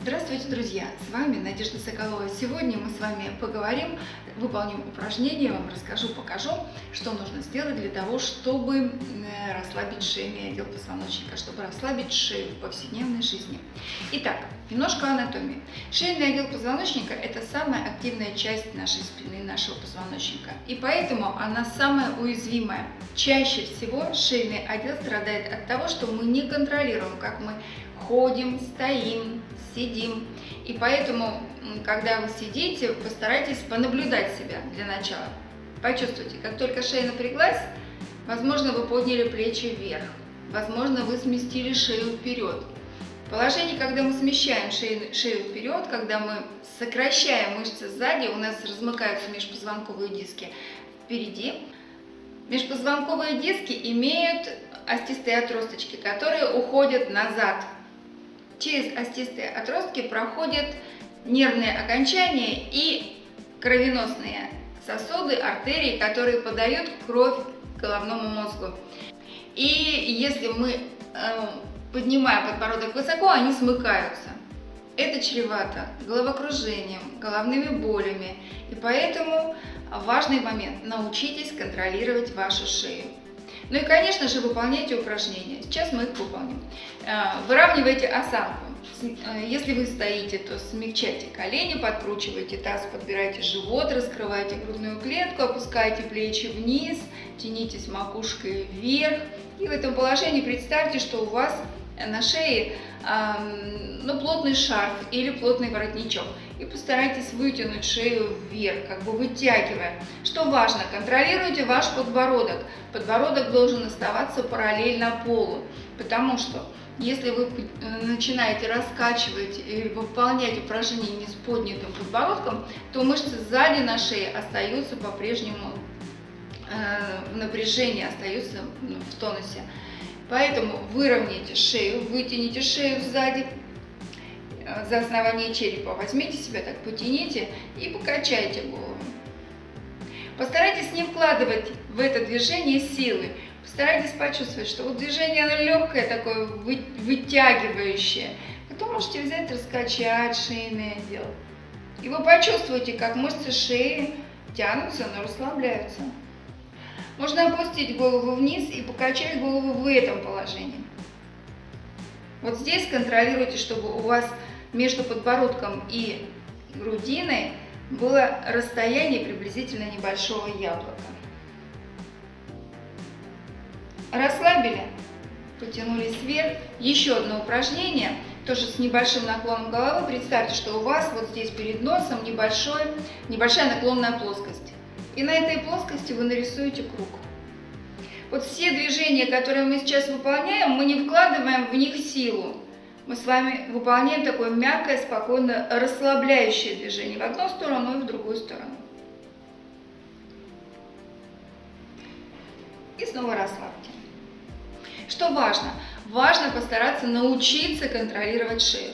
Здравствуйте, друзья! С вами Надежда Соколова. Сегодня мы с вами поговорим, выполним упражнение, вам расскажу, покажу, что нужно сделать для того, чтобы расслабить шейный отдел позвоночника, чтобы расслабить шею в повседневной жизни. Итак, немножко анатомии. Шейный отдел позвоночника – это самая активная часть нашей спины, нашего позвоночника. И поэтому она самая уязвимая. Чаще всего шейный отдел страдает от того, что мы не контролируем, как мы ходим, стоим, сидим. И поэтому, когда вы сидите, постарайтесь понаблюдать себя для начала. Почувствуйте, как только шея напряглась, возможно, вы подняли плечи вверх, возможно, вы сместили шею вперед. Положение, когда мы смещаем шею, шею вперед, когда мы сокращаем мышцы сзади, у нас размыкаются межпозвонковые диски впереди. Межпозвонковые диски имеют остистые отросточки, которые уходят назад Через остистые отростки проходят нервные окончания и кровеносные сосуды, артерии, которые подают кровь головному мозгу. И если мы э, поднимаем подбородок высоко, они смыкаются. Это чревато головокружением, головными болями. И поэтому важный момент – научитесь контролировать вашу шею. Ну и, конечно же, выполняйте упражнения. Сейчас мы их выполним. Э, выравнивайте осанку. Э, если вы стоите, то смягчайте колени, подкручивайте таз, подбирайте живот, раскрывайте грудную клетку, опускайте плечи вниз, тянитесь макушкой вверх. И в этом положении представьте, что у вас на шее ну, плотный шарф или плотный воротничок. И постарайтесь вытянуть шею вверх, как бы вытягивая. Что важно, контролируйте ваш подбородок. Подбородок должен оставаться параллельно полу, потому что если вы э, начинаете раскачивать или выполнять упражнения не с поднятым подбородком, то мышцы сзади на шее остаются по-прежнему э, в напряжении, остаются ну, в тонусе. Поэтому выровняйте шею, вытяните шею сзади, за основание черепа. Возьмите себя так, потяните и покачайте голову. Постарайтесь не вкладывать в это движение силы. Постарайтесь почувствовать, что вот движение легкое, такое вытягивающее. Потом можете взять, раскачать шейный отдел. И вы почувствуете, как мышцы шеи тянутся, но расслабляются. Можно опустить голову вниз и покачать голову в этом положении. Вот здесь контролируйте, чтобы у вас между подбородком и грудиной было расстояние приблизительно небольшого яблока. Расслабили, потянулись вверх. Еще одно упражнение, тоже с небольшим наклоном головы. Представьте, что у вас вот здесь перед носом небольшой, небольшая наклонная плоскость. И на этой плоскости вы нарисуете круг. Вот все движения, которые мы сейчас выполняем, мы не вкладываем в них силу. Мы с вами выполняем такое мягкое, спокойно расслабляющее движение в одну сторону и в другую сторону. И снова расслабьте. Что важно? Важно постараться научиться контролировать шею.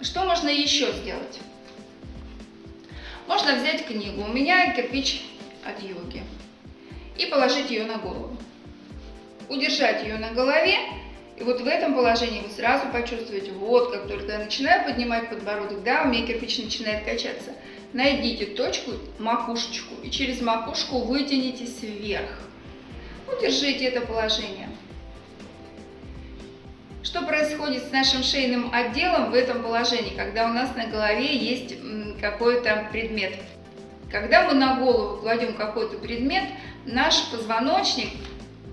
Что можно еще сделать? Можно взять книгу. У меня кирпич от йоги и положить ее на голову. Удержать ее на голове, и вот в этом положении вы сразу почувствуете, вот как только я начинаю поднимать подбородок, да, у меня кирпич начинает качаться, найдите точку, макушечку, и через макушку вытянитесь вверх. Удержите это положение. Что происходит с нашим шейным отделом в этом положении, когда у нас на голове есть какой-то предмет? Когда мы на голову кладем какой-то предмет, наш позвоночник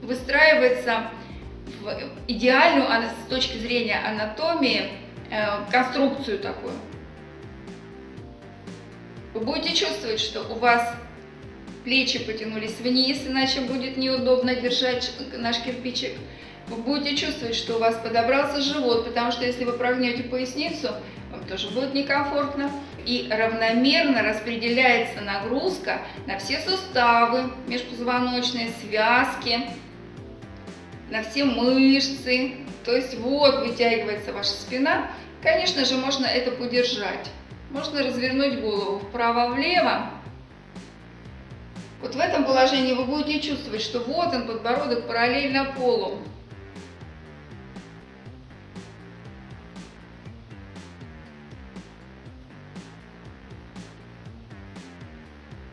выстраивается идеальную, с точки зрения анатомии, э, конструкцию такую. Вы будете чувствовать, что у вас плечи потянулись вниз, иначе будет неудобно держать наш кирпичик. Вы будете чувствовать, что у вас подобрался живот, потому что если вы прогнете поясницу, вам тоже будет некомфортно. И равномерно распределяется нагрузка на все суставы, межпозвоночные связки, на все мышцы, то есть вот вытягивается ваша спина. Конечно же, можно это подержать. Можно развернуть голову вправо-влево. Вот в этом положении вы будете чувствовать, что вот он, подбородок параллельно полу.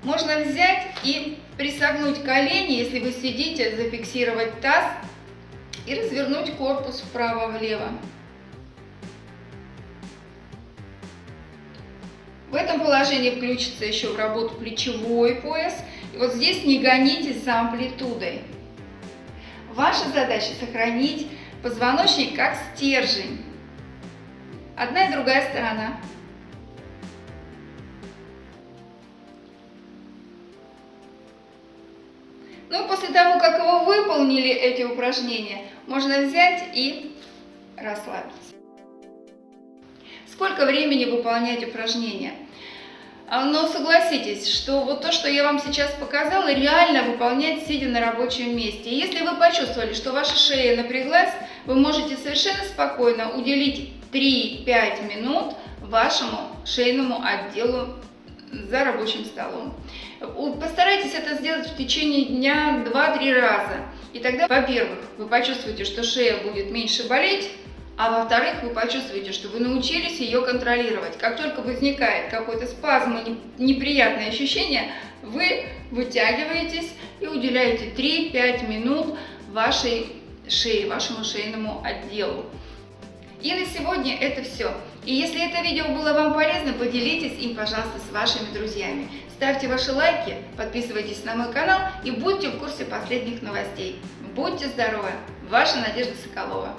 Можно взять и присогнуть колени, если вы сидите, зафиксировать таз и развернуть корпус вправо-влево. В этом положении включится еще в работу плечевой пояс. И вот здесь не гонитесь за амплитудой. Ваша задача сохранить позвоночник как стержень. Одна и другая сторона. Как вы выполнили эти упражнения, можно взять и расслабиться. Сколько времени выполнять упражнения? А, но согласитесь, что вот то, что я вам сейчас показала, реально выполнять сидя на рабочем месте. Если вы почувствовали, что ваша шея напряглась, вы можете совершенно спокойно уделить 3-5 минут вашему шейному отделу за рабочим столом. Постарайтесь это сделать в течение дня 2-3 раза. И тогда, во-первых, вы почувствуете, что шея будет меньше болеть, а во-вторых, вы почувствуете, что вы научились ее контролировать. Как только возникает какой-то спазм и неприятное ощущение, вы вытягиваетесь и уделяете 3-5 минут вашей шее, вашему шейному отделу. И на сегодня это все. И если это видео было вам полезно, поделитесь им, пожалуйста, с вашими друзьями. Ставьте ваши лайки, подписывайтесь на мой канал и будьте в курсе последних новостей. Будьте здоровы! Ваша Надежда Соколова.